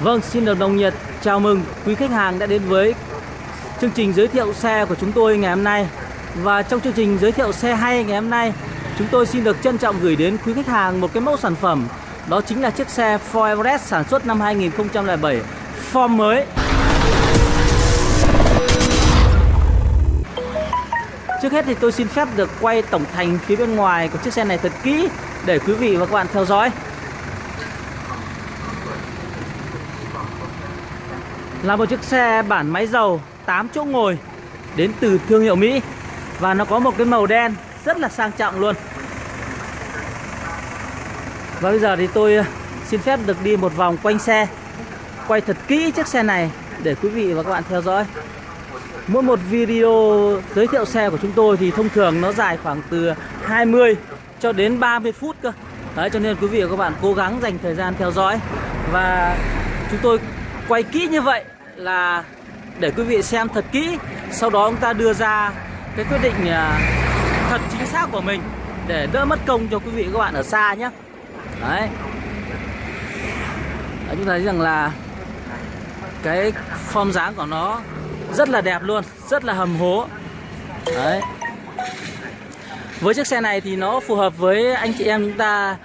Vâng, xin được đồng nhiệt chào mừng quý khách hàng đã đến với chương trình giới thiệu xe của chúng tôi ngày hôm nay. Và trong chương trình giới thiệu xe hay ngày hôm nay, chúng tôi xin được trân trọng gửi đến quý khách hàng một cái mẫu sản phẩm đó chính là chiếc xe Ford Everest sản xuất năm 2007 form mới. Trước hết thì tôi xin phép được quay tổng thành phía bên ngoài của chiếc xe này thật kỹ để quý vị và các bạn theo dõi. Là một chiếc xe bản máy dầu 8 chỗ ngồi, đến từ thương hiệu Mỹ. Và nó có một cái màu đen rất là sang trọng luôn. Và bây giờ thì tôi ờ, xin phép được đi một vòng quanh xe, Quay thật kỹ chiếc xe này để quý vị và các bạn theo dõi. Mỗi một video giới thiệu xe của chúng tôi thì thông thường nó dài khoảng từ 20 cho đến 30 phút cơ. Đấy, cho nên quý vị và các bạn cố gắng dành thời gian theo dõi. Và chúng tôi quay kỹ như vậy là để quý vị xem thật kỹ Sau đó chúng ta đưa ra cái quyết định à, thật chính xác của mình Để đỡ mất công cho quý vị các bạn ở xa nhé. Đấy. Đấy, chúng ta thấy rằng là cái form dáng của nó rất là đẹp luôn rất là hầm hố. Đấy. Với chiếc xe này thì nó phù hợp với anh chị em chúng ta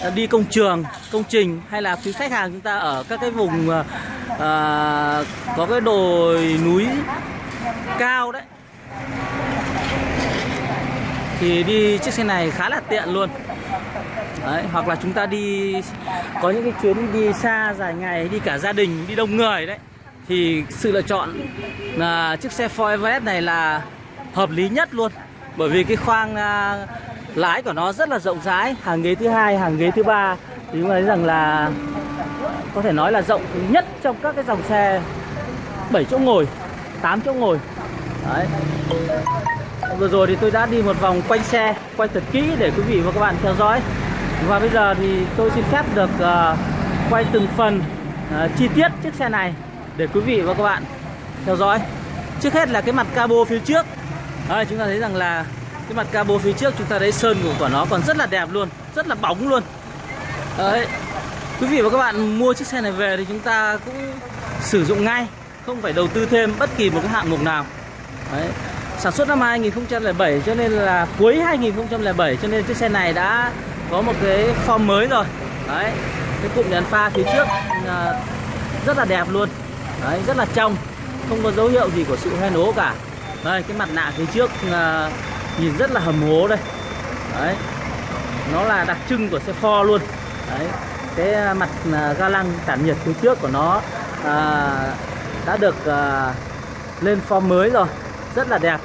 Ờ, đi công trường công trình hay là quý khách hàng chúng ta ở các cái vùng à, có cái đồi núi cao đấy. Thì đi chiếc xe này khá là tiện luôn. Đấy, hoặc là chúng ta đi có những cái chuyến đi xa dài ngày đi cả gia đình đi đông người đấy. Thì sự lựa chọn là chiếc xe Ford Everest này là hợp lý nhất luôn. Bởi vì cái khoang à, lái của nó rất là rộng rãi hàng ghế thứ hai hàng ghế thứ ba. Thì chúng ta thấy rằng là có thể nói là rộng nhất trong các cái dòng xe. 7 chỗ ngồi 8 chỗ ngồi. Đấy. Vừa rồi thì tôi đã đi một vòng quanh xe quay thật kỹ để quý vị và các bạn theo dõi. Và bây giờ thì tôi xin phép được uh, quay từng phần uh, chi tiết chiếc xe này để quý vị và các bạn theo dõi. Trước hết là cái mặt cabo phía trước. Đấy, chúng ta thấy rằng là cái mặt cabo phía trước chúng ta thấy sơn của, của nó còn rất là đẹp luôn, rất là bóng luôn. Đấy. Quý vị và các bạn mua chiếc xe này về thì chúng ta cũng sử dụng ngay, không phải đầu tư thêm bất kỳ một cái hạng mục nào. Đấy. Sản xuất năm 2007 cho nên là cuối 2007 cho nên chiếc xe này đã có một cái form mới rồi đấy cái cụm đèn pha phía trước à, rất là đẹp luôn đấy rất là trong không có dấu hiệu gì của sự hoen ố cả đây cái mặt nạ phía trước à, nhìn rất là hầm hố đây. Đấy. Nó là đặc trưng của xe Ford luôn. Đấy. Cái à, mặt à, ga lăng tản nhiệt phía trước của nó à, đã được à, lên form mới rồi. Rất là đẹp.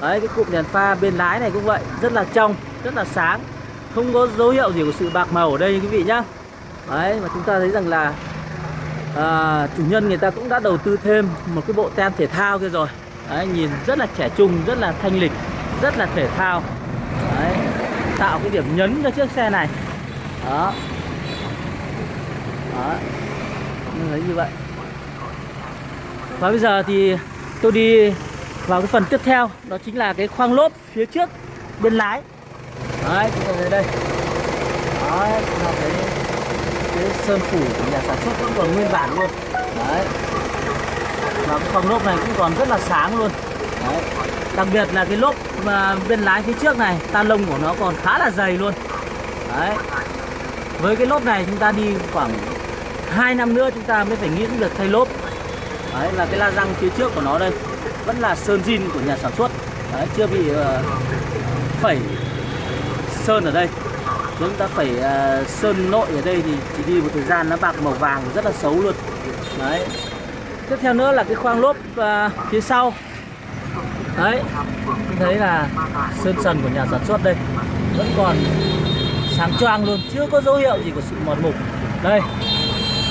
Đấy cái cụm đèn pha bên lái này cũng vậy. Rất là trong rất là sáng. Không có dấu hiệu gì của sự bạc màu ở đây quý vị nhá. Đấy và chúng ta thấy rằng là à, chủ nhân người ta cũng đã đầu tư thêm một cái bộ tem thể thao kia rồi. Đấy nhìn rất là trẻ trung rất là thanh lịch rất là thể thao. Đấy, tạo cái điểm nhấn cho chiếc xe này. Đó. Đó. Như thấy như vậy. Và bây giờ thì tôi đi vào cái phần tiếp theo, đó chính là cái khoang lốp phía trước bên lái. Đấy, chúng ta thấy đây. Đấy là cái cái sơn phủ của nhà sản xuất vẫn còn nguyên bản luôn. Đấy. Và cái khoang lốp này cũng còn rất là sáng luôn đặc biệt là cái lốp mà bên lái phía trước này ta lông của nó còn khá là dày luôn. Đấy. Với cái lốp này chúng ta đi khoảng 2 năm nữa chúng ta mới phải nghĩ được thay lốp. Đấy là cái la răng phía trước của nó đây. Vẫn là sơn zin của nhà sản xuất. Đấy, chưa bị uh, phẩy sơn ở đây. Chúng ta phải uh, à, sơn nội ở đây thì chỉ đi một thời gian nó bạc màu vàng rất là xấu luôn. Đấy. Tiếp theo nữa là cái khoang lốp uh, phía sau đấy thấy là sơn sần của nhà sản xuất đây vẫn còn sáng choang luôn chưa có dấu hiệu gì của sự mòn mục. Đây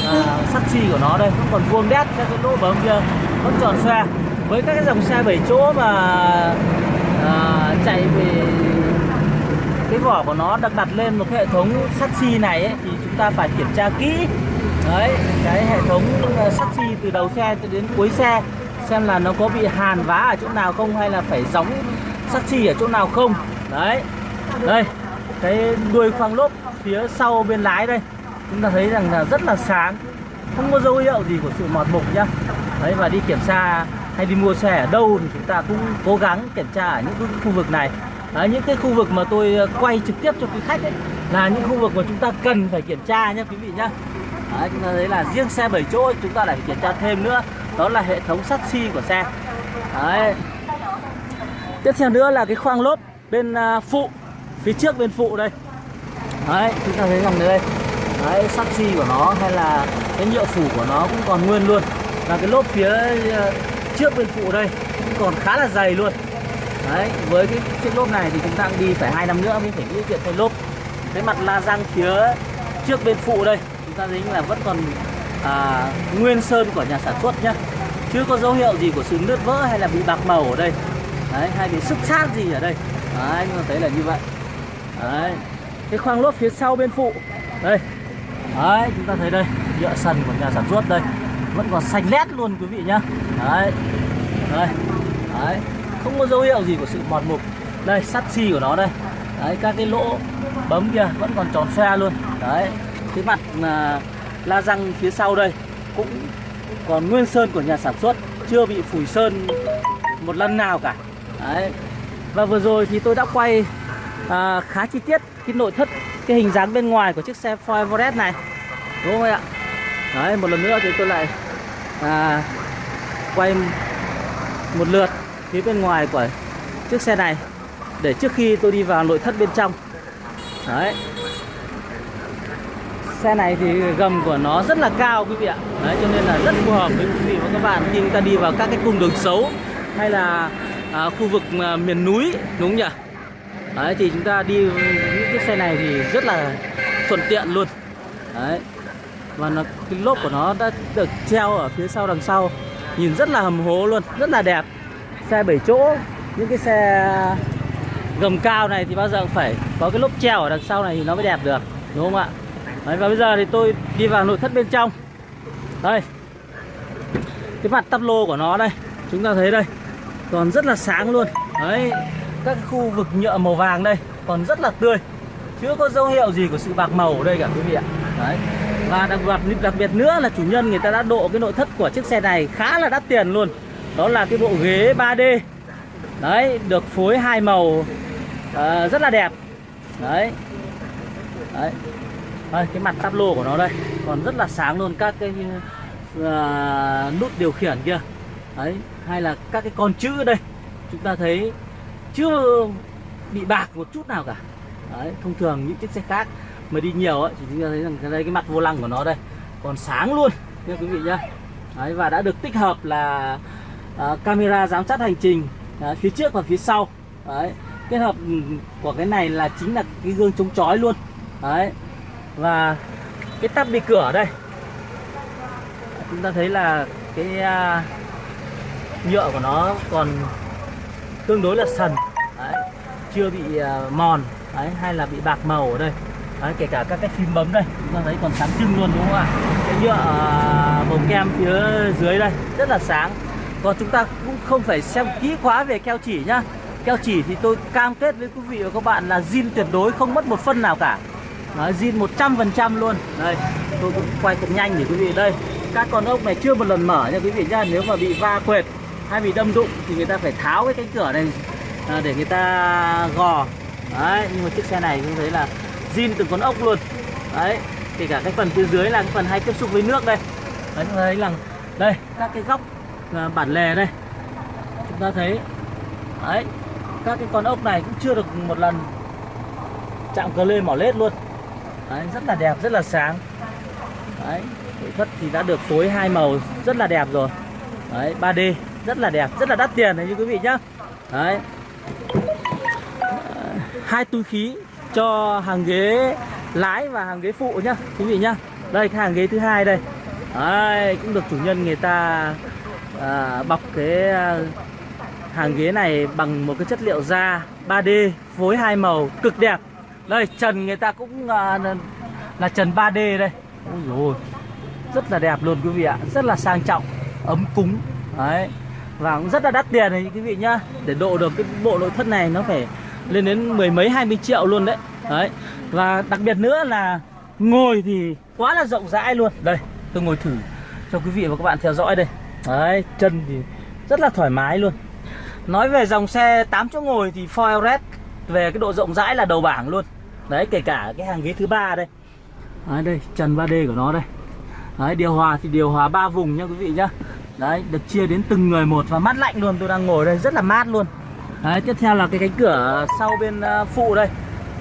à, sắt xi của nó đây vẫn còn vuông đét các cái lỗ bấm kia vẫn tròn xe với các cái dòng xe 7 chỗ mà à, chạy về cái vỏ của nó được đặt lên một cái hệ thống sắt xi này ấy, thì chúng ta phải kiểm tra kỹ. Đấy cái hệ thống à, sắt xi từ đầu xe cho đến cuối xe xem là nó có bị hàn vá ở chỗ nào không hay là phải gióng sắt xi ở chỗ nào không. Đấy. Đây cái đuôi khoang lốp phía sau bên lái đây. Chúng ta thấy rằng là rất là sáng không có dấu hiệu gì của sự mọt mục nhá. Đấy và đi kiểm tra hay đi mua xe ở đâu thì chúng ta cũng cố gắng kiểm tra ở những cái khu vực này. Đấy, những cái khu vực mà tôi ờ, quay trực tiếp cho quý khách ấy là những khu vực mà chúng ta cần phải kiểm tra nhá quý vị nhá. Đấy, chúng ta thấy là riêng xe 7 chỗ chúng ta lại phải kiểm tra thêm nữa đó là hệ thống sắt xi của xe. Đấy. Tiếp theo nữa là cái khoang lốp bên à, phụ, phía trước bên phụ đây. Đấy, chúng ta thấy rằng đây. Đấy, sắt xi của nó hay là cái nhựa phủ của nó cũng còn nguyên luôn. Và cái lốp phía à, trước bên phụ đây cũng còn khá là dày luôn. Đấy, với cái chiếc lốp này thì chúng ta cũng đi phải hai năm nữa mới phải nghĩ chuyện thay lốp. Cái mặt la răng phía trước bên phụ đây, chúng ta thấy là vẫn còn à, nguyên sơn của nhà sản xuất nhá. Chưa có dấu hiệu gì của sự nứt vỡ hay là bị bạc màu ở đây? Đấy hay bị sức sát gì ở đây? Đấy chúng ta thấy là như vậy. Đấy cái khoang lốp phía sau bên phụ. Đây. Đấy chúng ta thấy đây nhựa sần của nhà sản xuất đây. Vẫn còn xanh lét luôn quý vị nhá. Đấy. Đây. Đấy không có dấu hiệu gì của sự mòn mục. Đây sắt xi của nó đây. Đấy các cái lỗ bấm kia vẫn còn tròn xoe luôn. Đấy cái mặt là la răng phía sau đây cũng còn nguyên sơn của nhà sản xuất chưa bị phủi sơn một lần nào cả. Đấy. Và vừa rồi thì tôi đã quay à, khá chi tiết cái nội thất cái hình dáng bên ngoài của chiếc xe Ford Everest này. Đúng không ạ? Đấy một lần nữa thì tôi lại à, quay một lượt phía bên ngoài của chiếc xe này để trước khi tôi đi vào nội thất bên trong. Đấy xe này thì gầm của nó rất là cao quý vị ạ. Đấy cho nên là rất phù hợp với quý vị và các bạn khi chúng ta đi vào các cái cung đường xấu hay là à, khu vực à, miền núi đúng không nhỉ? Đấy thì chúng ta đi những cái xe này thì rất là thuận tiện luôn. Đấy và nó cái lốp của nó đã được treo ở phía sau đằng sau nhìn rất là hầm hố luôn rất là đẹp. Xe 7 chỗ những cái xe gầm cao này thì bao giờ cũng phải có cái lốp treo ở đằng sau này thì nó mới đẹp được đúng không ạ? Đấy, và bây giờ thì tôi đi vào nội thất bên trong. Đây. Cái mặt tắp lô của nó đây. Chúng ta thấy đây. Còn rất là sáng luôn. Đấy. Các khu vực nhựa màu vàng đây còn rất là tươi. Chưa có dấu hiệu gì của sự bạc màu ở đây cả quý vị ạ. Đấy. Và đặc biệt đặc biệt nữa là chủ nhân người ta đã độ cái nội thất của chiếc xe này khá là đắt tiền luôn. Đó là cái bộ ghế 3D đấy được phối hai màu. Uh, rất là đẹp. Đấy. Đấy đây, cái mặt táp lô của nó đây. Còn rất là sáng luôn các cái uh, nút điều khiển kia. Đấy hay là các cái con chữ đây. Chúng ta thấy chưa bị bạc một chút nào cả. Đấy thông thường những chiếc xe khác mà đi nhiều ấy thì chúng ta thấy rằng cái đây cái mặt vô lăng của nó đây. Còn sáng luôn nha quý vị nhá. Đấy và đã được tích hợp là uh, camera giám sát hành trình uh, phía trước và phía sau. Đấy kết hợp ừ, của cái này là chính là cái gương chống chói luôn. Đấy và cái tắp bị cửa đây chúng ta thấy là cái à, nhựa của nó còn tương đối là sần đấy, chưa bị à, mòn đấy, hay là bị bạc màu ở đây. Đấy, kể cả các cái phím bấm đây chúng ta thấy còn sáng trưng luôn đúng không ạ? Cái nhựa à, màu kem phía dưới đây rất là sáng. Còn chúng ta cũng không phải xem kỹ quá về keo chỉ nhá. Keo chỉ thì tôi cam kết với quý vị và các bạn là zin tuyệt đối không mất một phân nào cả nó zin 100% luôn. Đây tôi cũng quay thật nhanh để quý vị. Đây các con ốc này chưa một lần mở nha quý vị nhá. Nếu mà bị va quệt hay bị đâm đụng thì người ta phải tháo cái cánh cửa này à, để người ta gò. Đấy nhưng mà chiếc xe này chúng thấy là zin từng con ốc luôn. Đấy kể cả cái phần phía dưới là cái phần hay tiếp xúc với nước đây. Đấy chúng ta thấy là đây các cái góc à, bản lề đây. Chúng ta thấy đấy các cái con ốc này cũng chưa được một lần chạm cờ lê mỏ lết luôn đấy, rất là đẹp rất là sáng. Đấy nội thất thì đã được phối hai màu rất là đẹp rồi. Đấy 3D rất là đẹp rất là đắt tiền đấy như quý vị nhá. Đấy. Hai túi khí cho hàng ghế lái và hàng ghế phụ nhá quý vị nhá. Đây cái hàng ghế thứ hai đây. Đấy, cũng được chủ nhân người ta à, bọc cái à, hàng ghế này bằng một cái chất liệu da 3D phối hai màu cực đẹp đây trần người ta cũng à, là trần 3D đây. Ôi dồi Rất là đẹp luôn quý vị ạ Rất là sang trọng Ấm cúng. Đấy Và cũng rất là đắt tiền này quý vị nhá. Để độ được cái bộ nội thất này nó phải lên đến mười mấy hai mươi triệu luôn đấy. Đấy Và đặc biệt nữa là ngồi thì quá là rộng rãi luôn. Đây tôi ngồi thử cho quý vị và các bạn theo dõi đây. Đấy chân thì rất là thoải mái luôn. Nói về dòng xe 8 chỗ ngồi thì Ford Everest về cái độ rộng rãi là đầu bảng luôn. Đấy kể cả cái hàng ghế thứ ba đây. Đấy, đây trần 3D của nó đây. Đấy điều hòa thì điều hòa ba vùng nha quý vị nhá. Đấy được chia đến từng người một và mát lạnh luôn. Tôi đang ngồi đây rất là mát luôn. Đấy tiếp theo là cái cánh cửa sau bên ờ, phụ đây.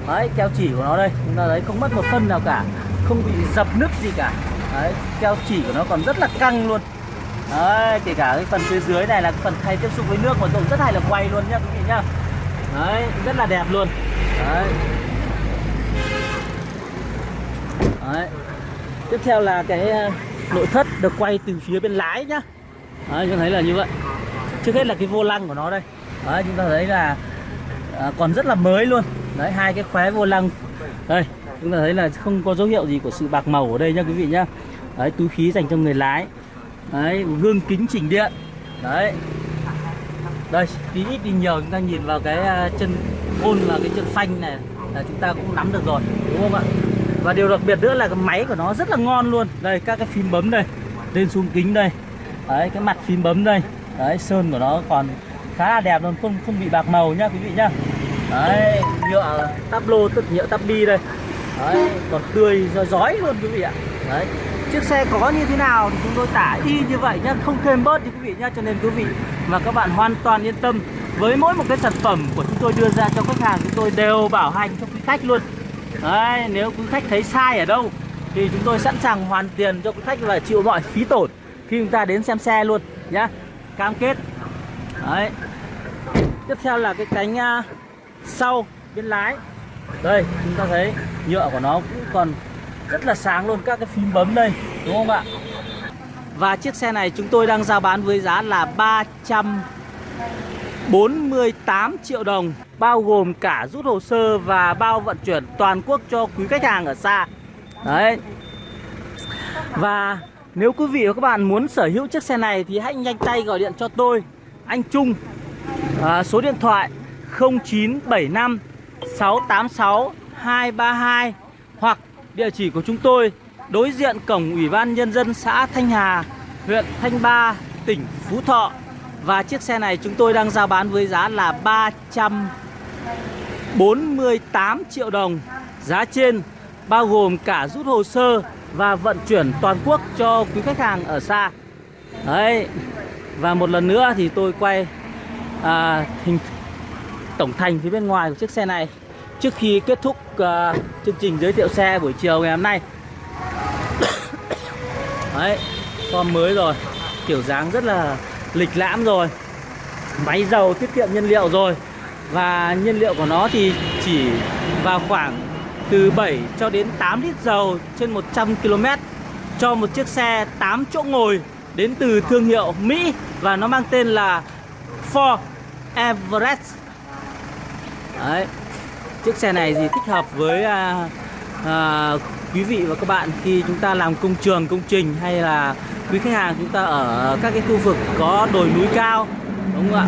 Đấy keo chỉ của nó đây. Chúng ta thấy không mất một phân nào cả. Không bị dập nứt gì cả. Đấy keo chỉ của nó còn rất là căng luôn. Đấy kể cả cái phần phía dưới này là phần thay tiếp xúc với nước mà tôi rất hay là quay luôn nhá quý vị nhá đấy rất là đẹp luôn. Đấy. Đấy. Tiếp theo là cái ờ, nội thất được quay từ phía bên lái nhá. Đấy chúng thấy là như vậy. Trước hết là cái vô lăng của nó đây. Đấy chúng ta thấy là à, còn rất là mới luôn. Đấy hai cái khóe vô lăng. Đây chúng ta thấy là không có dấu hiệu gì của sự bạc màu ở đây nha quý vị nhá. Đấy túi khí dành cho người lái. Đấy gương kính chỉnh điện. Đấy đây, tí ít đi nhiều chúng ta nhìn vào cái à, chân ôn là cái chân phanh này. Là chúng ta cũng nắm được rồi, đúng không ạ? Và điều đặc biệt nữa là cái máy của nó rất là ngon luôn. Đây, các cái phím bấm đây, lên xuống kính đây. Đấy, cái mặt phím bấm đây. Đấy, sơn của nó còn khá là đẹp luôn, không không bị bạc màu nhá, quý vị nhá. Đấy, nhựa tắp lô tức nhựa tắp bi đây. Đấy, còn tươi giói luôn, quý vị ạ. Đấy chiếc xe có như thế nào thì chúng tôi tả y như vậy nhá không thêm bớt đi quý vị nhá. Cho nên quý vị và các bạn hoàn toàn yên tâm với mỗi một cái sản phẩm của chúng tôi đưa ra cho khách hàng chúng tôi đều bảo hành cho quý khách luôn. Đấy nếu quý khách thấy sai ở đâu thì chúng tôi sẵn sàng hoàn tiền cho quý khách và chịu mọi phí tổn khi chúng ta đến xem xe luôn nhá. Cam kết. Đấy. Tiếp theo là cái cánh uh, sau bên lái. Đây chúng ta thấy nhựa của nó cũng còn rất là sáng luôn các cái phím bấm đây đúng không ạ? Và chiếc xe này chúng tôi đang giao bán với giá là 348 triệu đồng bao gồm cả rút hồ sơ và bao vận chuyển toàn quốc cho quý khách hàng ở xa. Đấy. Và nếu quý vị và các bạn muốn sở hữu chiếc xe này thì hãy nhanh tay gọi điện cho tôi anh Trung. À, số điện thoại 0975 686 232 hoặc địa chỉ của chúng tôi đối diện cổng Ủy ban Nhân dân xã Thanh Hà, huyện Thanh Ba, tỉnh Phú Thọ. Và chiếc xe này chúng tôi đang giao bán với giá là 348 triệu đồng. Giá trên bao gồm cả rút hồ sơ và vận chuyển toàn quốc cho quý khách hàng ở xa. Đấy. Và một lần nữa thì tôi quay à, hình tổng thành phía bên ngoài của chiếc xe này trước khi kết thúc uh, chương trình giới thiệu xe buổi chiều ngày hôm nay. Đấy form mới rồi. Kiểu dáng rất là lịch lãm rồi. Máy dầu tiết kiệm nhiên liệu rồi. Và nhiên liệu của nó thì chỉ vào khoảng từ 7 cho đến 8 lít dầu trên 100 km cho một chiếc xe 8 chỗ ngồi đến từ thương hiệu Mỹ và nó mang tên là Ford Everest. Đấy. Chiếc xe này thì thích hợp với à, à, quý vị và các bạn khi chúng ta làm công trường, công trình hay là quý khách hàng chúng ta ở các cái khu vực có đồi núi cao đúng không ạ?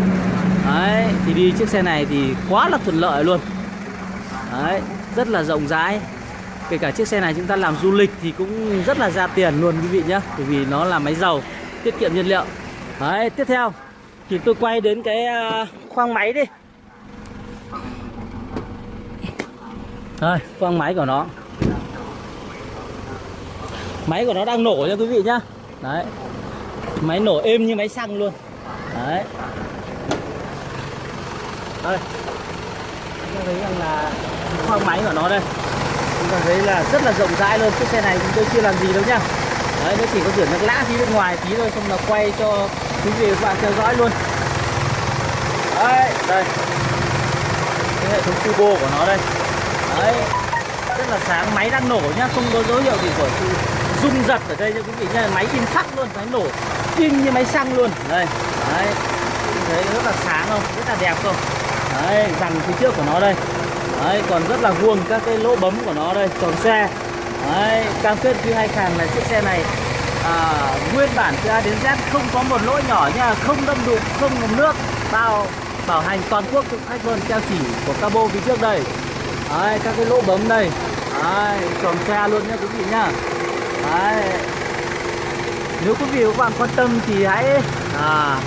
Đấy, thì đi chiếc xe này thì quá là thuận lợi luôn. Đấy, rất là rộng rãi. Kể cả chiếc xe này chúng ta làm du lịch thì cũng rất là ra tiền luôn quý vị nhé Bởi vì nó là máy dầu, tiết kiệm nhiên liệu. Đấy, tiếp theo thì tôi quay đến cái à, khoang máy đi. Thôi, quăng máy của nó. Máy của nó đang nổ nha quý vị nhá. Đấy. Máy nổ êm như máy xăng luôn. Đấy. Đây Chúng ta thấy rằng là khoang máy của nó đây. Chúng ta thấy là rất là rộng rãi luôn. Chiếc xe này chúng tôi chưa làm gì đâu nhá. Đấy, nó chỉ có chuyển nước lã phía bên ngoài tí thôi Xong là quay cho quý vị và các bạn theo dõi luôn. Đấy, đây. Cái hệ thống turbo của nó đây đấy. Rất là sáng máy đang nổ nhá không có dấu hiệu gì của sự rung giật ở đây cho quý vị nhá. Máy in sắc luôn máy nổ kim như máy xăng luôn. Đây đấy. Thấy rất là sáng không? Rất là đẹp không? Đấy dàn phía trước của nó đây. Đấy còn rất là vuông các cái lỗ bấm của nó đây tròn xe. Đấy cam kết với hai càng là chiếc xe này à, nguyên bản từ A đến Z không có một lỗ nhỏ nha không đâm đụng không ngầm nước bao bảo hành toàn quốc cho khách luôn theo chỉ của cabo phía trước đây. Đấy, các cái lỗ bấm đây. Đấy, tròn xe luôn nhá quý vị nhá. Đấy. Nếu quý vị và các bạn quan tâm thì hãy à,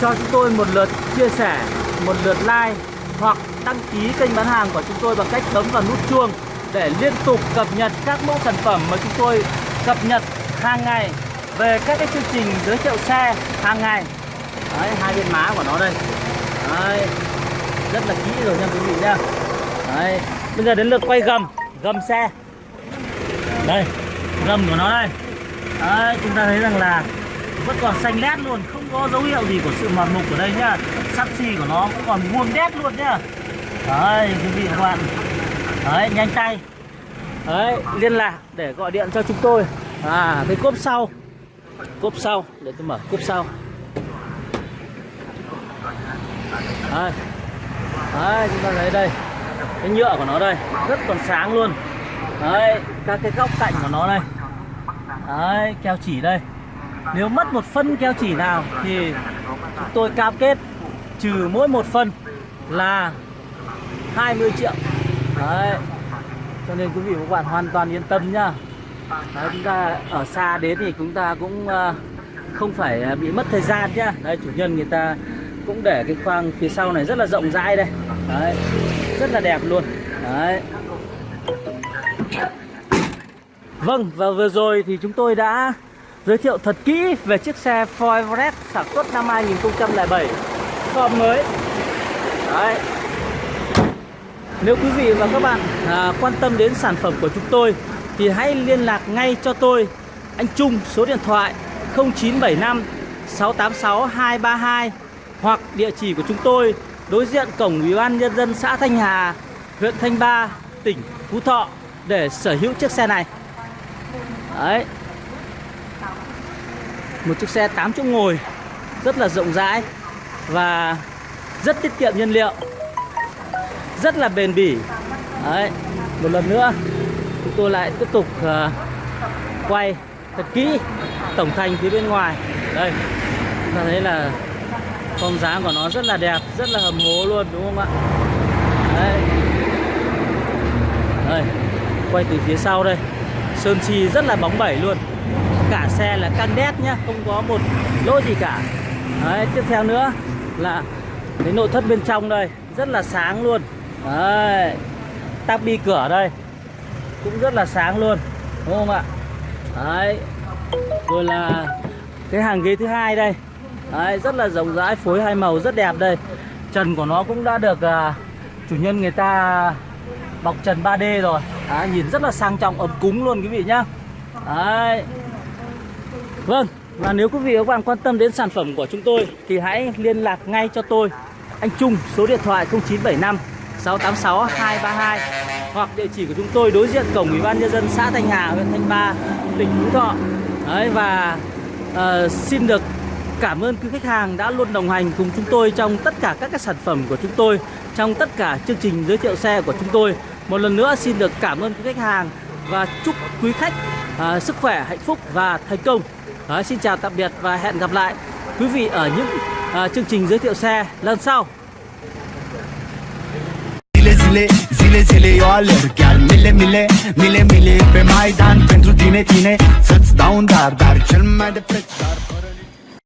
cho chúng tôi một lượt chia sẻ, một lượt like hoặc đăng ký kênh bán hàng của chúng tôi bằng cách bấm vào nút chuông để liên tục cập nhật các mẫu sản phẩm mà chúng tôi cập nhật hàng ngày về các cái chương trình giới thiệu xe hàng ngày. Đấy hai bên má của nó đây. Đấy rất là kỹ rồi nha quý vị nha đấy bây giờ đến lượt quay gầm gầm xe. Đây gầm của nó đây. Đấy chúng ta thấy rằng là vẫn còn xanh lét luôn không có dấu hiệu gì của sự mòn mục ở đây nhá. Sắt xi của nó cũng còn vuông đét luôn nhá. Đấy quý vị và các bạn. Đấy nhanh tay. Đấy liên lạc để gọi điện cho chúng tôi. À cái cốp sau. Cốp sau để tôi mở cốp sau. Đấy, đấy chúng ta thấy đây cái nhựa của nó đây rất còn sáng luôn. Đấy các cái góc cạnh của nó đây. Đấy keo chỉ đây. Nếu mất một phân keo chỉ nào thì chúng tôi cam kết trừ mỗi một phân là 20 triệu. Đấy cho nên quý vị và các bạn hoàn toàn yên tâm nhá. Đấy, chúng ta ở xa đến thì chúng ta cũng ờ, không phải bị mất thời gian nhá. Đây chủ nhân người ta cũng để cái khoang phía sau này rất là rộng rãi đây. Đấy rất là đẹp luôn. Đấy. Vâng và vừa rồi thì chúng tôi đã giới thiệu thật kỹ về chiếc xe Ford Everest sản xuất năm 2007 form mới. Đấy. Nếu quý vị và các bạn à, quan tâm đến sản phẩm của chúng tôi thì hãy liên lạc ngay cho tôi. Anh Trung số điện thoại 0975 686 232 hoặc địa chỉ của chúng tôi đối diện cổng Ủy ban nhân dân xã Thanh Hà, huyện Thanh Ba, tỉnh Phú Thọ để sở hữu chiếc xe này. Đấy. Một chiếc xe 8 chỗ ngồi rất là rộng rãi và rất tiết kiệm nhiên liệu. Rất là bền bỉ. Đấy. Một lần nữa chúng tôi lại tiếp tục uh, quay thật kỹ tổng thành phía bên ngoài. Đây. Chúng ta thấy là phong dáng của nó rất là đẹp, Rất là hầm hố luôn, đúng không ạ? Đấy. Đây, Quay từ phía sau đây. Sơn chi rất là bóng bẩy luôn. Cả xe là căng đét nhá, Không có một lỗ gì cả. Đấy, tiếp theo nữa là Cái nội thất bên trong đây, Rất là sáng luôn. Đấy, Tắp bi cửa đây, Cũng rất là sáng luôn, Đúng không ạ? Đấy, Rồi là Cái hàng ghế thứ hai đây. Đấy, rất là rộng rãi phối hai màu rất đẹp đây. Trần của nó cũng đã được à, chủ nhân người ta bọc trần 3D rồi. À, nhìn rất là sang trọng ấm cúng luôn quý vị nhá. Đấy. Vâng và nếu quý vị và các bạn quan tâm đến sản phẩm của chúng tôi thì hãy liên lạc ngay cho tôi. Anh Trung số điện thoại 0975 686 232 hoặc địa chỉ của chúng tôi đối diện cổng Ủy ban nhân dân xã Thanh Hà huyện Thanh Ba tỉnh Phú Thọ. Đấy, và uh, xin được Cảm ơn quý khách hàng đã luôn đồng hành cùng chúng tôi trong tất cả các cái sản phẩm của chúng tôi Trong tất cả chương trình giới thiệu xe của chúng tôi. Một lần nữa xin được cảm ơn quý khách hàng Và chúc quý khách à, sức khỏe, hạnh phúc và thành công. À, Xin chào tạm biệt và hẹn gặp lại quý vị ở những à, chương trình giới thiệu xe lần sau. Zile, zile, zile eu alerg Chiar mile, mile, mile, mile pe Maidan Pentru tine, tine, să-ți dau un dar Dar cel mai de preț dar